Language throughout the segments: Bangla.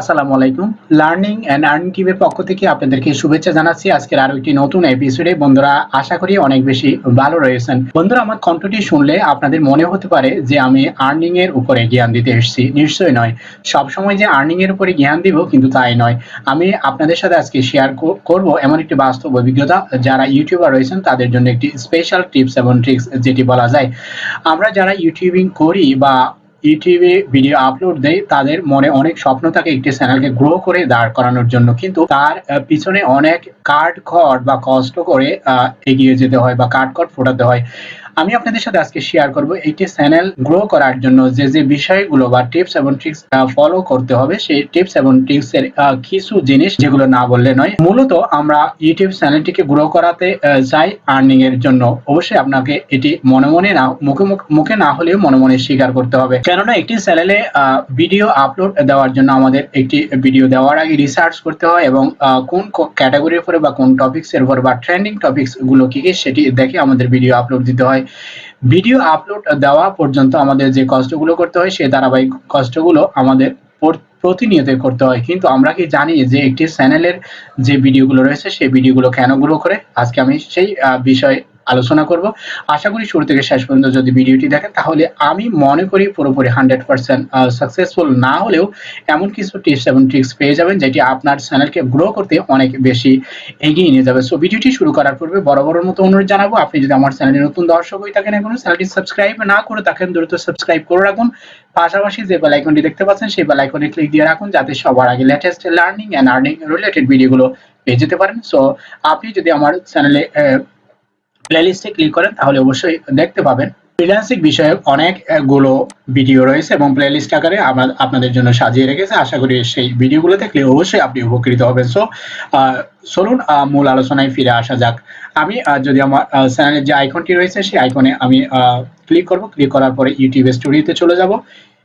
আসসালামু আলাইকুম। লার্নিং অ্যান্ড আর্নিং টিভির পক্ষ থেকে আপনাদেরকে শুভেচ্ছা জানাচ্ছি। আজকের আরও একটি নতুন এপিসোডে বন্ধুরা, আশা করি অনেক বেশি ভালো রয়েছেন। বন্ধুরা, আমার কণ্ঠটি শুনলে আপনাদের মনে হতে পারে যে আমি আর্নিং এর উপরে জ্ঞান দিতে এসেছি। নিশ্চয়ই নয়। সবসময় যে আর্নিং এর উপরে জ্ঞান দিব, কিন্তু তাই নয়। আমি আপনাদের সাথে আজকে শেয়ার করব এমন একটি বাস্তব অভিজ্ঞতা। যারা ইউটিউবার রয়েছেন, তাদের জন্য একটি স্পেশাল টিপস এবং ট্রিক্স যেটি বলা যায়। আমরা যারা ইউটিউবিং করি বা ইউটিউবে ভিডিও আপলোড দেয়, তাদের মনে অনেক স্বপ্ন থাকে একটি চ্যানেলকে গ্রো করে দাঁড় করানোর জন্য। কিন্তু তার পিছনে অনেক কাঠ খড় বা কষ্ট করে এগিয়ে যেতে হয় বা কাঠ খড় ফোটাতে হয়। আমি আপনাদের সাথে আজকে শেয়ার করব একটি চ্যানেল গ্রো করার জন্য যে যে বিষয়গুলো বা টিপস এবং ট্রিক্স ফলো করতে হবে, সেই টিপস এবং ট্রিক্স এর কিছু জিনিস যেগুলো না বললে নয়। মূলত আমরা ইউটিউব চ্যানেলটিকে গ্রো করাতে চাই আর্নিং এর জন্য। অবশ্যই আপনাকে এটি মনে মনে না, মুখে মুখে না হলেও মনে মনে স্বীকার করতে হবে। কেননা একটি চ্যানেলে ভিডিও আপলোড দেওয়ার জন্য আমাদের একটি ভিডিও দেওয়ার আগে রিসার্চ করতে হয় এবং কোন ক্যাটাগরির উপরে বা কোন টপিক্স এর উপর বা ট্রেন্ডিং টপিক্সগুলো কি কি সেটি দেখে আমাদের ভিডিও আপলোড দিতে হয়। ভিডিও আপলোড দেওয়া পর্যন্ত আমাদের যে কষ্টগুলো করতে হয়, সেই ধারাবাহিক কষ্টগুলো আমাদের প্রতিনিয়ত করতে হয়। কিন্তু আমরা কি জানি যে একটি চ্যানেলের যে ভিডিওগুলো রয়েছে, সেই ভিডিওগুলো কেন গ্রো করে? আজকে আমি সেই বিষয়ে আলোচনা করব। আশা করি শুরু থেকে শেষ পর্যন্ত যদি ভিডিওটি দেখেন, তাহলে আমি মনে করি পুরোপুরি হান্ড্রেড পার্সেন্ট সাকসেসফুল না হলেও এমন কিছু টিপস এবং ট্রিক্স পেয়ে যাবেন যেটি আপনার চ্যানেলকে গ্রো করতে অনেক বেশি এগিয়ে নিয়ে যাবে। সো ভিডিওটি শুরু করার পূর্বে বড় বড় মতো অনুরোধ জানাব, আপনি যদি আমার চ্যানেলে নতুন দর্শক হয়ে থাকেন এখনও চ্যানেলটি সাবস্ক্রাইব না করে থাকেন, দ্রুত সাবস্ক্রাইব করে রাখুন। পাশাপাশি যে বেল আইকনটি দেখতে পাচ্ছেন, সেই বেল আইকনে ক্লিক দিয়ে রাখুন, যাতে সবার আগে latest learning and earning related ভিডিওগুলো পেয়ে যেতে পারেন। সো আপনি যদি আমার চ্যানেলে প্লেলিস্টে ক্লিক করেন, তাহলে অবশ্যই দেখতে পাবেন। ফ্রিল্যান্সিং বিষয়ে অনেকগুলো ভিডিও রয়েছে এবং প্লেলিস্ট আকারে আপনাদের জন্য সাজিয়ে রেখেছে। আশা করি সেই ভিডিওগুলো দেখলে অবশ্যই আপনি উপকৃত হবেন। সো চলুন মূল আলোচনায় ফিরে আসা যাক। আমি যদি আমার চ্যানেলের যে আইকনটি রয়েছে, সেই আইকনে আমি ক্লিক করব। ক্লিক করার পরে ইউটিউব স্টুডিওতে চলে যাব।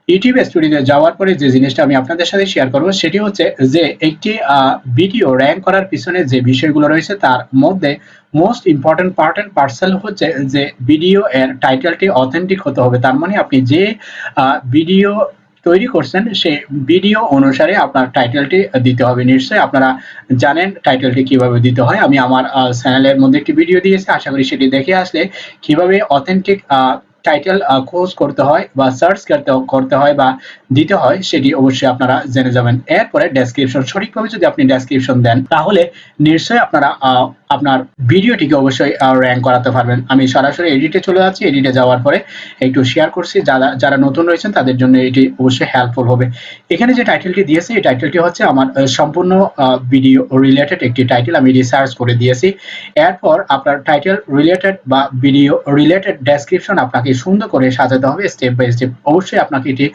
ইউটিউব স্টুডিওতে যাওয়ার পরে যে জিনিসটা আমি আপনাদের সাথে শেয়ার করব, সেটি হচ্ছে যে একটি ভিডিও র্যাঙ্ক করার পিছনে যে বিষয়গুলো রয়েছে, তার মধ্যে most important part and parcel হচ্ছে যে ভিডিও এর টাইটেলটি অথেন্টিক হতে হবে। তার মানে আপনি যে ভিডিও তৈরি করছেন, সেই ভিডিও অনুসারে আপনার টাইটেলটি দিতে হবে। নিশ্চয়ই আপনারা জানেন টাইটেলটি কীভাবে দিতে হয়। আমি আমার চ্যানেলের মধ্যে একটি ভিডিও দিয়েছি। আশা করি সেটি দেখে আসলে কীভাবে অথেন্টিক টাইটেল খোঁজ করতে হয় বা সার্চ করতে করতে হয় বা দিতে হয়, সেটি অবশ্যই আপনারা জেনে যাবেন। এরপরে ডেসক্রিপশন সঠিকভাবে যদি আপনি ডেসক্রিপশন দেন, তাহলে নিশ্চয়ই আপনারা আপনার ভিডিওটিকে অবশ্যই র্যাঙ্ক করাতে পারবেন। আমি সরাসরি এডিটে চলে যাচ্ছি। এডিটে যাওয়ার পরে একটু শেয়ার করছি। যারা যারা নতুন রয়েছেন, তাদের জন্য এটি অবশ্যই হেল্পফুল হবে। এখানে যে টাইটেলটি দিয়েছি, এই টাইটেলটি হচ্ছে আমার সম্পূর্ণ ভিডিও রিলেটেড একটি টাইটেল আমি রিসার্চ করে দিয়েছি। এরপর আপনার টাইটেল রিলেটেড বা ভিডিও রিলেটেড ডেসক্রিপশন আপনাকে সুন্দর করে সাজাতে হবে স্টেপ বাই স্টেপ অবশ্যই আপনাকে এটি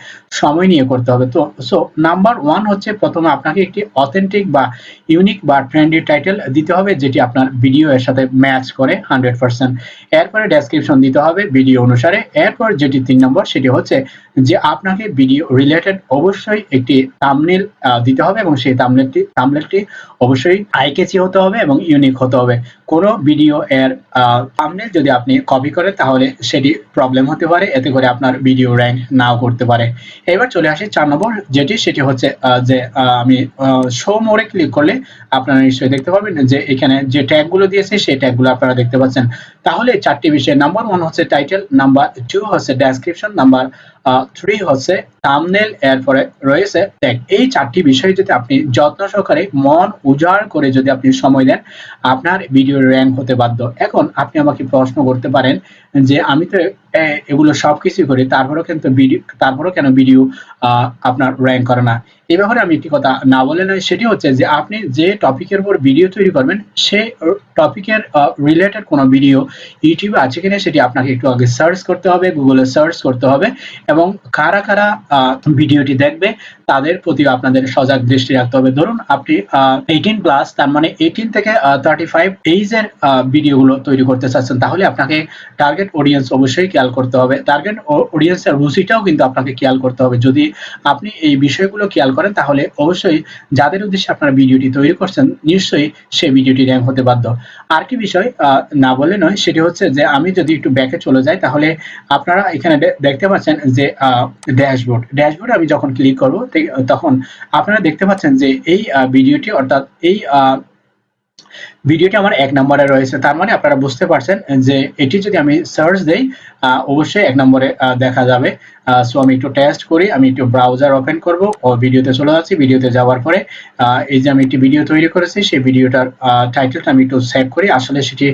সময় নিয়ে করতে হবে। তো সো নাম্বার ওয়ান হচ্ছে প্রথমে আপনাকে একটি অথেন্টিক বা ইউনিক বা ট্রেন্ডি টাইটেল দিতে হবে, যেটি আপনার ভিডিও এর সাথে ম্যাচ করে হান্ড্রেড পার্সেন্ট এরপরে ডেসক্রিপশন দিতে হবে ভিডিও অনুসারে। এরপর যেটি তিন নম্বর সেটি হচ্ছে যে আপনাকে ভিডিও রিলেটেড অবশ্যই একটি তামনেল দিতে হবে এবং সেই তামনেলটি তামনেলটি অবশ্যই আইকেচি হতে হবে এবং ইউনিক হতে হবে। কোনো ভিডিও এর তামনেল যদি আপনি কপি করেন, তাহলে সেটি প্রবলেম হতে পারে। এতে করে আপনার ভিডিও র্যাঙ্ক নাও করতে পারে। এবার চলে আসি চার নম্বর, যেটি সেটি হচ্ছে যে আমি শো মোড়ে ক্লিক করলে আপনারা নিশ্চয়ই দেখতে পাবেন যে, এখানে যে ট্যাগগুলো দিয়েছে, সেই ট্যাগগুলো আপনারা দেখতে পাচ্ছেন। তাহলে চারটি বিষয় নাম্বার ওয়ান হচ্ছে টাইটেল নাম্বার টু হচ্ছে ডেসক্রিপশন নাম্বার থ্রি হচ্ছে থামনেল এরপরে রয়েছে ট্যাগ এই চারটি বিষয় যদি আপনি যত্ন সহকারে মন উজাড় করে যদি আপনি সময় দেন, আপনার ভিডিও র্যাঙ্ক হতে বাধ্য। এখন আপনি আমাকে প্রশ্ন করতে পারেন যে, আমি তো এগুলো সবকিছু করি তারপরেও কিন্তু ভিডিও, তারপরেও কেন ভিডিও আপনার র্যাঙ্ক করে না? এই ব্যাপারে আমি একটি কথা না বলে নয়, সেটি হচ্ছে যে আপনি যে টপিকের উপর ভিডিও তৈরি করবেন সেই টপিকের রিলেটেড কোনো ভিডিও ইউটিউবে আছে কিনা সেটি আপনাকে একটু আগে সার্চ করতে হবে গুগলে সার্চ করতে হবে এবং কারা কারা ভিডিওটি দেখবে তাদের প্রতি আপনাদের সজাগ দৃষ্টি রাখতে হবে। ধরুন আপনি এইটিন প্লাস তার মানে এইটিন থেকে থার্টি ফাইভ এইজের ভিডিওগুলো তৈরি করতে চাচ্ছেন, তাহলে আপনাকে টার্গেট অডিয়েন্স অবশ্যই খেয়াল করতে হবে। টার্গেট অডিয়েন্সের রুচিটাও কিন্তু আপনাকে খেয়াল করতে হবে। যদি আপনি এই বিষয়গুলো খেয়াল করেন, তাহলে অবশ্যই যাদের উদ্দেশ্যে আপনারা ভিডিওটি তৈরি করছেন, নিশ্চয়ই সেই ভিডিওটি র্যাঙ্ক হতে বাধ্য। আর কি বিষয় না বলে নয়, সেটি হচ্ছে যে আমি যদি একটু ব্যাকে চলে যাই, তাহলে আপনারা এখানে দেখতে পাচ্ছেন যে ড্যাশবোর্ড ড্যাশবোর্ড আমি যখন ক্লিক করব তখন আপনারা দেখতে পাচ্ছেন যে এই ভিডিওটি অর্থাৎ এই ভিডিওটি আমার এক নম্বরে রয়েছে। তার মানে আপনারা বুঝতে পারছেন যে এটি যদি আমি সার্চ দেই অবশ্যই এক নম্বরে দেখা যাবে। সো আমি একটু টেস্ট করি, আমি একটু ব্রাউজার ওপেন করব ও ভিডিওতে চলে যাচ্ছি। ভিডিওতে যাওয়ার পরে এই যে আমি একটি ভিডিও তৈরি করেছি, সেই ভিডিওটার টাইটেলটা আমি একটু সেভ করি। আসলে সেটি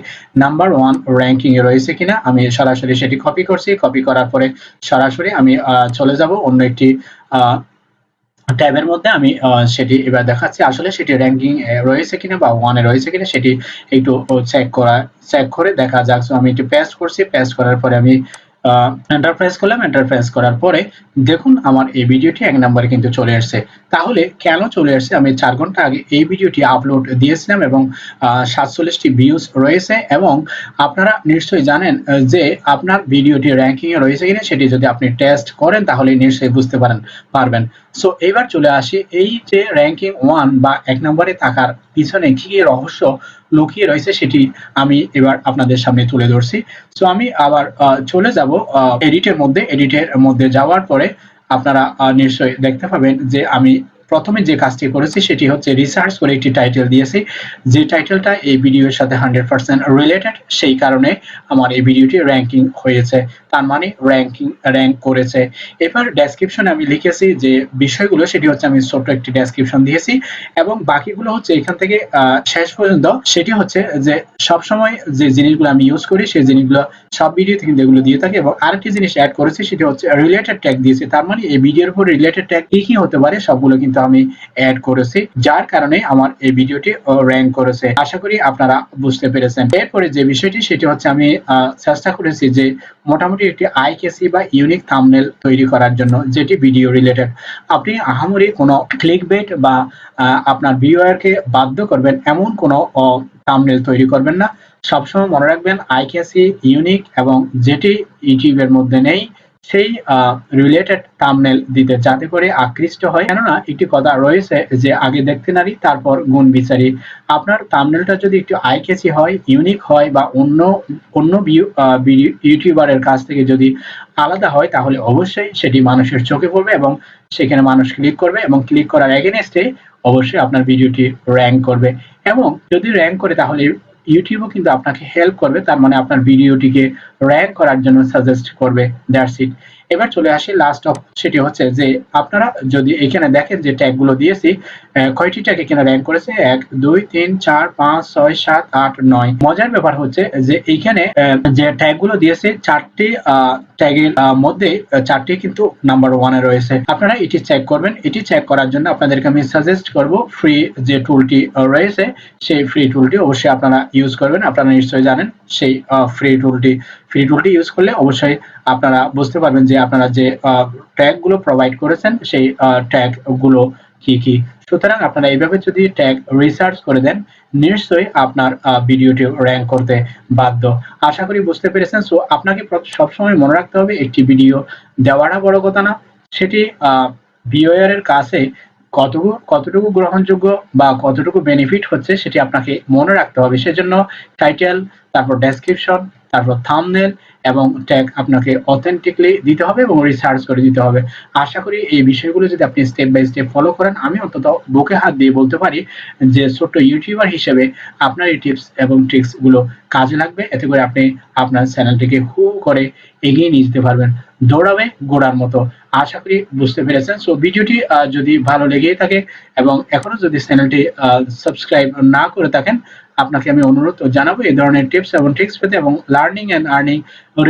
নাম্বার ওয়ান র্যাঙ্কিং এ রয়েছে কিনা, আমি সরাসরি সেটি কপি করছি। কপি করার পরে সরাসরি আমি চলে যাব অন্য একটি ট্যাবের মধ্যে আমি সেটি এবার দেখাচ্ছি। আসলে সেটি র্যাঙ্কিং রয়েছে কিনা বা ওয়ানে রয়েছে কিনা সেটি একটু চেক করা চেক করে দেখা যাক। আমি একটু পেস্ট করছি। পেস্ট করার পরে আমি এন্টারপ্রাইজ করলাম এন্টারপ্রাইজ করার পরে দেখুন আমার এই ভিডিওটি এক নম্বরে কিন্তু চলে আসছে। তাহলে কেন চলে আসছে? আমি চার ঘণ্টা আগে এই ভিডিওটি আপলোড দিয়েছিলাম এবং সাতচল্লিশটি ভিউজ রয়েছে এবং আপনারা নিশ্চয়ই জানেন যে আপনার ভিডিওটি র্যাঙ্কিং এ রয়েছে কিনা সেটি যদি আপনি টেস্ট করেন তাহলে নিশ্চয়ই বুঝতে পারেন, পারবেন। সো এবার চলে আসি এই যে র্যাঙ্কিং ওয়ান বা এক নম্বরে থাকার পিছনে কি কি রহস্য লুকিয়ে রয়েছে সেটি আমি এবার আপনাদের সামনে তুলে ধরছি। সো আমি আবার চলে যাব এডিটের মধ্যে এডিটের মধ্যে যাওয়ার পরে আপনারা নিশ্চয়ই দেখতে পাবেন যে আমি প্রথমে যে কাজটি করেছি সেটি হচ্ছে রিসার্চ করে একটি টাইটেল দিয়েছি। যে টাইটেলটা এই ভিডিওর সাথে হান্ড্রেড পার্সেন্ট রিলেটেড সেই কারণে আমার এই ভিডিওটি র্যাঙ্কিং হয়েছে। তার মানে র্যাঙ্কিং র্যাঙ্ক করেছে। এবার ডেসক্রিপশনে আমি লিখেছি যে বিষয়গুলো, সেটি হচ্ছে আমি ছোট্ট একটি ডেসক্রিপশন দিয়েছি। এবং বাকিগুলো হচ্ছে এখান থেকে শেষ পর্যন্ত, সেটি হচ্ছে যে সবসময় যে জিনিসগুলো আমি ইউজ করি, সেই জিনিসগুলো সব ভিডিওতে কিন্তু এগুলো দিয়ে থাকি। এবং আরেকটি জিনিস অ্যাড করেছি, সেটি হচ্ছে রিলেটেড ট্যাগ দিয়েছি। তার মানে এই ভিডিওর উপর রিলেটেড ট্যাগ কি কি হতে পারে, সবগুলো কিন্তু আমি অ্যাড করেছি, যার কারণে আমার এই ভিডিওটি র্যাঙ্ক করেছে। আশা করি আপনারা বুঝতে পেরেছেন। এরপরে যে বিষয়টি, সেটি হচ্ছে আমি চেষ্টা করেছি যে মোটামুটি একটি আইকেসি বা ইউনিক থাম্বনেল তৈরি করার জন্য, যেটি ভিডিও রিলেটেড আপনি আহামরি কোনো ক্লিক বেট বা আপনার ভিউয়ারকে বাধ্য করবেন, এমন কোনো থাম্বনেল তৈরি করবেন না। সবসময় মনে রাখবেন আইকেসি ইউনিক এবং যেটি ইউটিউবের মধ্যে নেই সেই রিলেটেড থাম্বনেল দিতে যাতে করে আকৃষ্ট হয়। কেননা একটি কথা রয়েছে যে, আগে দেখতে নারী, তারপর গুণ বিচারি। আপনার থাম্বনেলটা যদি একটু আইকেসি হয় ইউনিক হয় বা অন্য অন্য ইউটিউবারের কাছ থেকে যদি আলাদা হয়, তাহলে অবশ্যই সেটি মানুষের চোখে পড়বে এবং সেখানে মানুষ ক্লিক করবে এবং ক্লিক করার এগেনস্টে অবশ্যই আপনার ভিডিওটি র্যাঙ্ক করবে। এবং যদি র্যাঙ্ক করে, তাহলে ইউটিউবও কিন্তু আপনাকে হেল্প করবে, তার মানে আপনার ভিডিওটিকে র্যাঙ্ক করার জন্য সাজেস্ট করবে দ্যাটস ইট এবার চলে আসি লাস্ট অফ সেটি হচ্ছে যে আপনারা যদি এখানে দেখেন যে ট্যাগগুলো দিয়েছি কয়টি ট্যাগ এখানে র্যাঙ্ক করেছে? এক, দুই, তিন, চার, পাঁচ, ছয়, সাত, আট, নয়। মজার ব্যাপার হচ্ছে যে এইখানে যে ট্যাগগুলো দিয়েছে, চারটি ট্যাগের মধ্যে চারটি কিন্তু নাম্বার ওয়ানে রয়েছে। আপনারা এটি চেক করবেন। এটি চেক করার জন্য আপনাদেরকে আমি সাজেস্ট করব ফ্রি যে টুলটি রয়েছে, সেই ফ্রি টুলটি অবশ্যই আপনারা ইউজ করবেন। আপনারা নিশ্চয়ই জানেন সেই ফ্রি টুলটি ফ্রি টুলটি ইউজ করলে অবশ্যই আপনারা বুঝতে পারবেন যে আপনারা যে ট্যাগগুলো প্রোভাইড করেছেন, সেই ট্যাগগুলো কি কি। সুতরাং আপনারা এইভাবে যদি ট্যাগ রিসার্চ করে দেন, নিশ্চয়ই আপনার ভিডিওটি র্যাঙ্ক করতে বাধ্য। আশা করি বুঝতে পেরেছেন। সো আপনাকে সবসময় মনে রাখতে হবে, একটি ভিডিও দেওয়াটা বড় কথা না। সেটি ভিওয়ার এর কাছে কতটুকু কতটুকু গ্রহণযোগ্য বা কতটুকু বেনিফিট হচ্ছে, সেটি আপনাকে মনে রাখতে হবে। সেজন্য টাইটেল তারপর ডেসক্রিপশন তারপর থাম্বনেল এবং ট্যাগ আপনাকে অথেন্টিকলি দিতে হবে এবং রিসার্চ করে দিতে হবে। আশা করি এই বিষয়গুলো যদি আপনি স্টেপ বাই স্টেপ ফলো করেন, আমি অন্তত বুকে হাত দিয়ে বলতে পারি যে ছোট্ট ইউটিউবার হিসেবে আপনার এই টিপস এবং ট্রিক্সগুলো কাজে লাগবে। এতে করে আপনি আপনার চ্যানেলটিকে হু করে এগিয়ে নিয়ে যেতে পারবেন। দৌড়াবে গোড়ার মতো। আশা করি বুঝতে পেরেছেন। সো ভিডিওটি যদি ভালো লেগেই থাকে এবং এখনও যদি চ্যানেলটি সাবস্ক্রাইব না করে থাকেন আপনাকে আমি অনুরোধ জানাব এই ধরনের টিপস এবং ট্রিক্স পেতে এবং লার্নিং এন্ড আর্নিং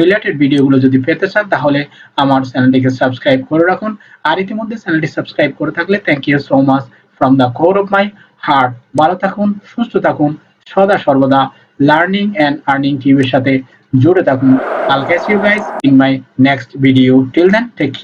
রিলেটেড ভিডিওগুলো যদি পেতে চান তাহলে আমার চ্যানেলটিকে সাবস্ক্রাইব করে রাখুন আর ইতিমধ্যে চ্যানেলটি সাবস্ক্রাইব করে থাকলে thank you so much from the core of my heart ভালো থাকুন সুস্থ থাকুন সদা সর্বদা লার্নিং এন্ড আর্নিং টিভির সাথে জুড়ে থাকুন I'll catch you guys in my next video. Till then, take.